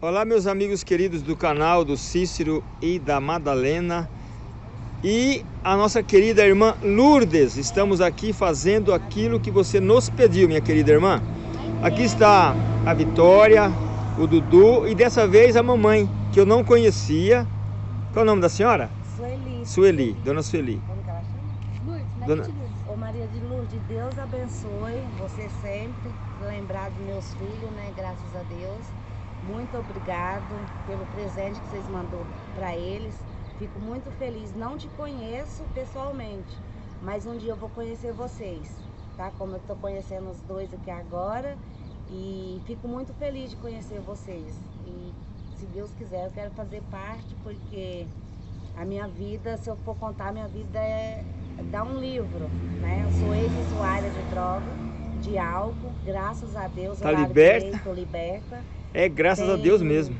Olá meus amigos queridos do canal do Cícero e da Madalena e a nossa querida irmã Lourdes. Estamos aqui fazendo aquilo que você nos pediu, minha querida irmã. Aqui está a Vitória, o Dudu e dessa vez a mamãe, que eu não conhecia. Qual é o nome da senhora? Sueli. Sueli, Dona Sueli. Como que ela chama? Lourdes, Maria Dona- de Lourdes. Ô Maria de Lourdes, Deus abençoe você sempre, lembrar dos meus filhos, né? Graças a Deus. Muito obrigado pelo presente que vocês mandou para eles. Fico muito feliz. Não te conheço pessoalmente, mas um dia eu vou conhecer vocês, tá? Como eu estou conhecendo os dois aqui agora. E fico muito feliz de conhecer vocês. E se Deus quiser, eu quero fazer parte, porque a minha vida, se eu for contar, a minha vida é dar um livro, né? Eu sou ex-usuária de droga, de álcool, graças a Deus. Tá eu liberta? Estou liberta. É graças a Tem- Deus mesmo.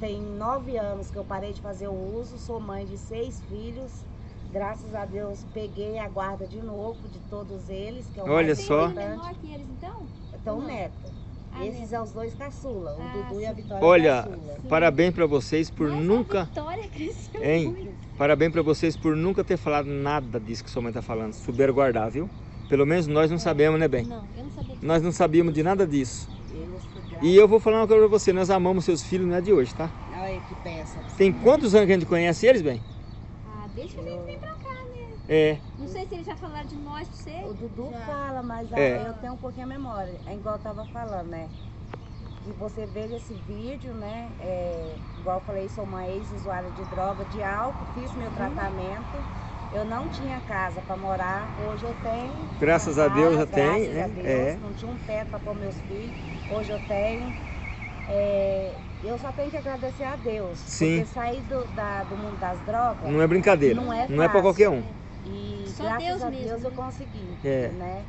Tem nove anos que eu parei de fazer o uso, sou mãe de seis filhos. Graças a Deus peguei a guarda de novo de todos eles, que é o Olha mais Tem só. importante. menor que eles, então? Então, Não. neto. Ah, Esses são os dois caçula, o Ah, Dudu e a sim. Vitória Olha, caçula. parabéns pra vocês por Nossa, nunca... A Vitória cresceu Hein? muito. Parabéns pra vocês por nunca ter falado nada disso que sua mãe tá falando. Souberam guardar, viu? Pelo menos nós não sabemos, né, bem? Não, eu não sabia disso. Nós não sabíamos de nada disso. Ficaram- E eu vou falar uma coisa pra você, nós amamos seus filhos, não é de hoje, tá? Olha que peça. Tem quantos anos que a gente conhece eles, bem? Ah, deixa a gente vir pra cá, né? É, Não sei se eles já falaram de nós pra você. O Dudu Já. fala, mas ah, É. eu tenho um pouquinho a memória. É igual eu tava falando, né? Que você veja esse vídeo, né? É, igual eu falei, sou uma ex-usuária de droga, de álcool, fiz meu tratamento. Eu não tinha casa para morar, hoje eu tenho. Graças a Deus já tem, graças né? a Deus, É. Não tinha um teto para pôr meus filhos, hoje eu tenho. É, eu só tenho que agradecer a Deus. Sim. Porque sair do, da- do mundo das drogas não é brincadeira. Não é Não é pra fácil. qualquer um. e Só graças Deus a mesmo, Deus eu né? consegui, É. né?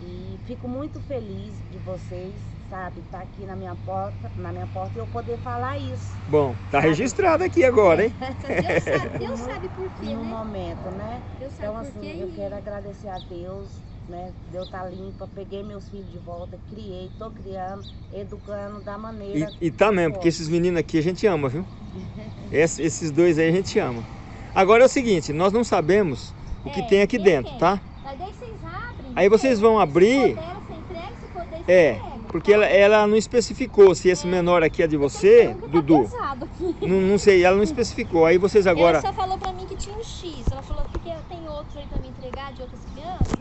E fico muito feliz de vocês, sabe, estar aqui na minha porta, na minha porta eu poder falar isso Bom, tá registrado aqui agora, hein? Deus sabe, Deus sabe por quê, no né? momento, né? Deus sabe Então assim, eu quero agradecer a Deus, né? Deus tá limpa, peguei meus filhos de volta, criei, tô criando, educando da maneira. E, e tá mesmo, porque esses meninos aqui a gente ama, viu? Ess- esses dois aí a gente ama. Agora é o seguinte, nós não sabemos o que É, tem aqui quem dentro, tá? Mas daí vocês abrem. Aí vocês vão abrir- Se dela, você entrega, se dele, você É, entrega. Porque ela, ela não especificou se esse menor aqui é de você, Tá Dudu. pesado aqui. Não, não sei, ela não especificou. Aí vocês agora. Ela só falou pra mim que tinha um X. Ela falou, porque tem outros aí pra me entregar de outras crianças.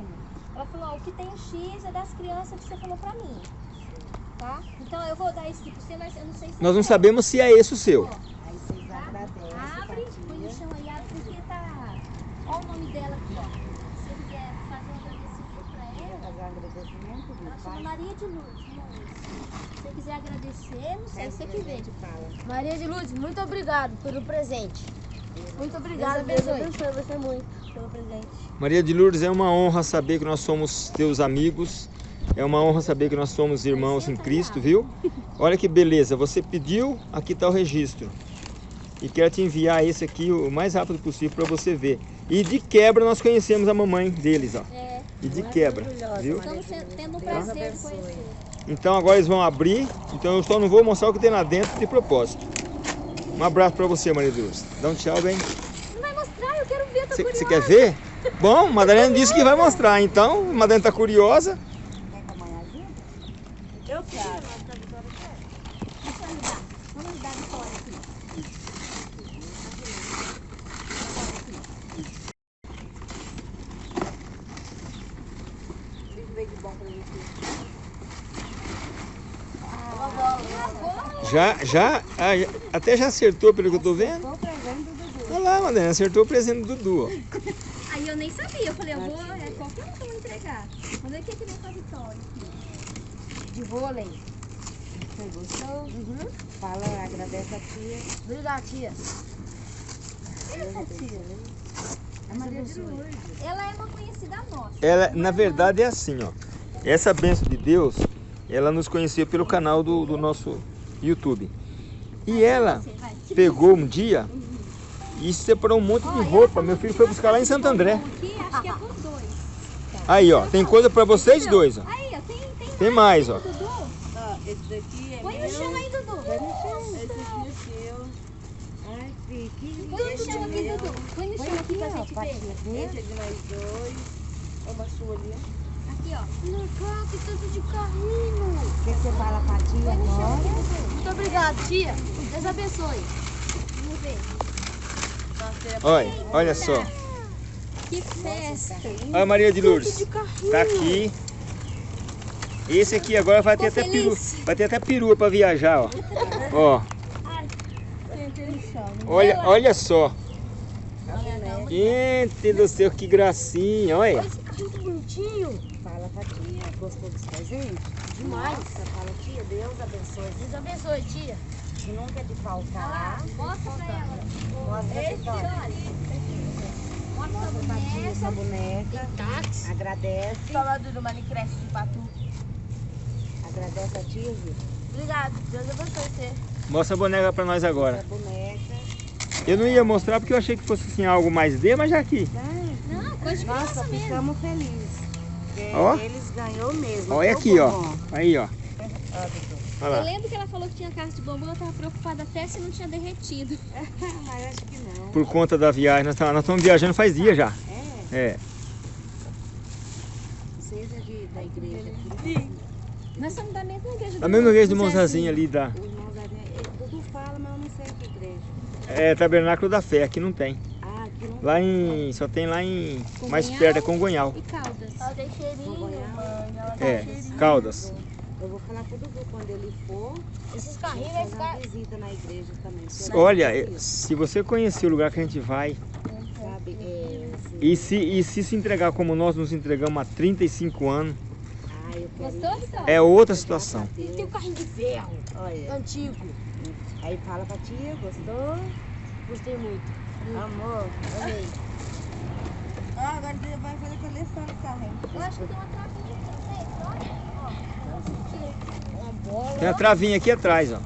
Ela falou, ó, o que tem um X é das crianças que você falou pra mim. Tá? Então eu vou dar esse aqui pra você, mas eu não sei se Nós não é. sabemos se é esse o seu. Aí vocês tá? agradecem. Abre, tá, põe no tia? chão aí, abre porque tá. Ó o nome dela aqui, ó. Se você quiser fazer um agradecimento pra ela. Fazer um agradecimento, Faz. Maria de Lourdes? Se você quiser agradecer, não sei, Faz você fala. Maria de Lourdes, muito obrigado pelo presente. Muito obrigado, Deus Deus abençoe. abençoe você muito pelo presente. Maria de Lourdes, é uma honra saber que nós somos teus amigos. É uma honra saber que nós somos irmãos em Cristo, viu? Olha que beleza, você pediu, aqui está o registro. E quero te enviar esse aqui o mais rápido possível para você ver. E de quebra nós conhecemos a mamãe deles, ó. É, E de quebra, maravilhosa, viu? Estamos tendo Deus prazer conhecer. Então agora eles vão abrir, então eu só não vou mostrar o que tem lá dentro de propósito. Um abraço para você, Maria de Lourdes. Dá um tchau, bem. Não vai mostrar, eu quero ver, tô. Você quer ver? Bom, Madalena disse que vai mostrar, então Madalena tá curiosa. Quer que a mãe ajude? Eu quero. Deixa eu ajudar. Vamos ajudar a Vitória aqui. Deixa eu ver de bom pra você. Já, já, ah, já- até já acertou pelo que eu tô vendo. Tô presente do Dudu. Olha lá, Madalena, acertou o presente do Dudu. Aí eu nem sabia, eu falei, eu vou, é qualquer um que eu vou entregar. Ver o que que vem com a Vitória. De vôlei. Você gostou? Uhum. Fala, agradece a tia. Obrigado, tia. Essa tia. É Maria de Lourdes. Ela é uma conhecida nossa. Ela, na verdade, é assim, ó. Essa bênção de Deus, ela nos conheceu pelo canal do, do nosso YouTube. E ela pegou um dia e separou um monte de roupa. Meu filho foi buscar lá em Santo André. Aí, ó, tem coisa para vocês dois, ó. Tem mais, ó. Põe no chão. Aqui Põe no chão aqui, Dudu. Põe no chão aqui, ó. Esse é de dois. Uma sua ali. Aqui, ó. Legal, que tanto de carrinho. O que você fala, chão aqui, Agora. Muito obrigado, tia. Deus abençoe. Vamos ver. Olha, olha só. Que festa. Olha a Maria de Lourdes. Tá aqui. Esse aqui agora vai ter até peru, vai ter até perua para viajar, ó. Ó. Olha, olha só. Gente do céu, que gracinha, olha. Esse carrinho que bonitinho. Fala, patinha. Gostou dos presentes? Demais. Nossa, fala, tia, Deus abençoe. Deus abençoe, tia. Que nunca é de faltar. Mostra pra ela. Mostra a Esse, Vitória. olha. Mostra a Mostra a patinha, essa boneca. boneca. Táxi. Agradece. Falando do Minecraft de Patu. Agradece a tia, Vitor. Obrigado. Deus abençoe você. Mostra a boneca para nós agora. A boneca. Eu não ia mostrar porque eu achei que fosse assim algo mais D, mas já aqui. Não, coisa de Nossa, ficamos felizes. Porque Ó. Eles ganhou mesmo. Olha viu, aqui, ó. bombom? Aí, ó. Ó, Dudu. Olha Eu lembro que ela falou que tinha caixa de bombom, eu tava preocupada até se não tinha derretido. Mas acho que não. Por conta da viagem, nós estamos, nós estamos viajando faz dias já. É, É. vocês é de, da igreja aqui. Nós estamos da mesma igreja. Da do- mesma igreja do Monzazinho ali da. O da igreja. Dudu fala, mas eu não sei que igreja. É Tabernáculo da Fé, aqui não tem. Lá em. Só tem lá em. Mais Congonhal perto é Congonhal. E Caldas. Ela tem cheirinho, mãe. Ela tem É, cheirinho. Caldas. Eu vou falar pro Dudu quando ele for. Esses carrinhos vai ficar... visita na igreja também. Olha, eh, se você conhecer o lugar que a gente vai Sabe? É, assim, e se, e se se entregar como nós nos entregamos há 35 anos, Ah, Gostou. Vitória? é outra situação. Deus. Tem um carrinho de ferro. Olha, Antigo. aí fala pra tia, gostou? Gostei muito. Amor, Amei. Ah, agora você vai fazer coleção de carro, hein? Eu acho que tem uma travinha aqui. Uma bola. Tem a travinha aqui atrás, ó.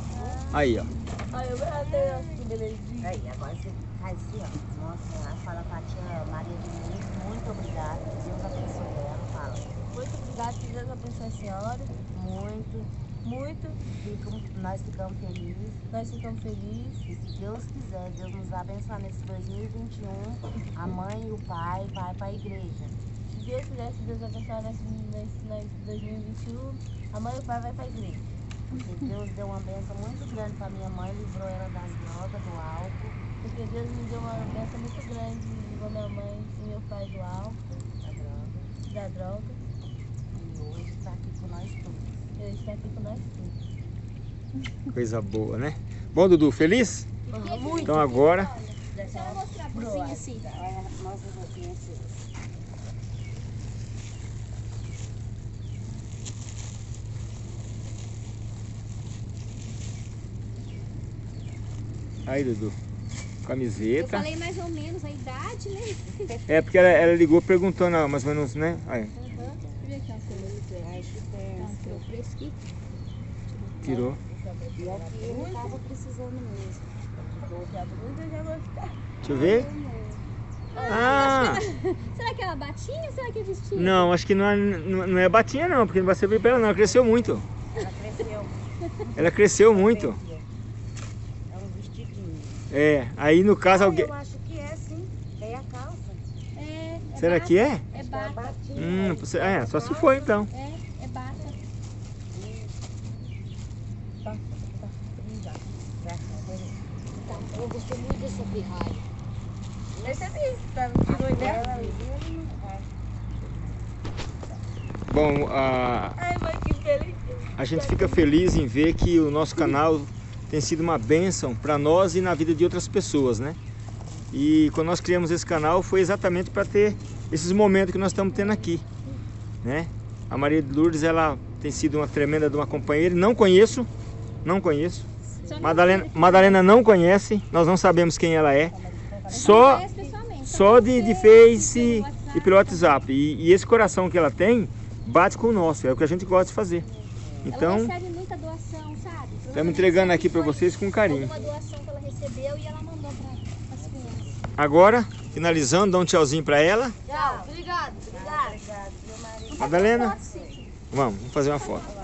Aí, ó. Ai, eu que belezinha. Aí, agora você faz assim, ó. Nossa, fala pra tia Maria de Lourdes, muito obrigada. Deus abençoe ela. Fala. Muito obrigado, que Deus abençoe a senhora. Muito. Muito. Fico, nós ficamos felizes. Nós ficamos felizes. E se Deus quiser, Deus nos abençoar nesse 2021, a mãe e o pai vai para a igreja. Se Deus quiser, se Deus abençoar nesse, nesse, nesse 2021, a mãe e o pai vai pra igreja. Porque Deus deu uma benção muito grande para minha mãe, livrou ela das drogas, do álcool, Porque Deus me deu uma bênção muito grande, livrou minha mãe e meu pai do álcool, da droga. da droga. E hoje está aqui com nós todos. Nós todos. Coisa boa, né? Bom, Dudu, feliz? Muito. Então agora. Deixa eu mostrar por cima assim. Olha, mostra um pouquinho assim. Aí, Dudu. Eu Camiseta. falei mais ou menos a idade, né? É porque ela, ela ligou perguntando ah, mais ou menos, né? Aí, Uhum. Deixa eu ver benção. Tirou tirou. E aqui ele estava precisando mesmo. Deixa eu ver. Ah! Será que é uma batinha ou será que é vestido? Não, acho que não é, não é batinha não, porque não vai servir pra ela não. Ela cresceu muito. Ela cresceu. Ela cresceu muito. É um vestidinho. É, aí no caso Ah, alguém. Eu acho que é sim. É a calça. É, é Será que é? É É. Hum, você- é, só se for então. É, é bata. Eu gostei muito dessa pirralha. Percebi, tá ideia. Bom, a, Ai, mãe, que feliz. a gente fica feliz em ver que o nosso canal tem sido uma bênção para nós e na vida de outras pessoas, né? E quando nós criamos esse canal foi exatamente para ter esses momentos que nós estamos tendo aqui, né? A Maria de Lourdes, ela tem sido uma tremenda de uma companheira. Não conheço, não conheço. Madalena. Madalena não conhece, nós não sabemos quem ela é. Só, só de, de pelo Face e pelo WhatsApp. E, e esse coração que ela tem bate com o nosso, é o que a gente gosta de fazer. Ela Então, recebe muita doação, sabe? estamos entregando aqui para vocês com carinho. Alguma doação que ela recebeu e ela mandou para as crianças. Agora, finalizando, dá um tchauzinho para ela. Tchau. Obrigado. Obrigado? Madalena, vamos, vamos fazer uma foto.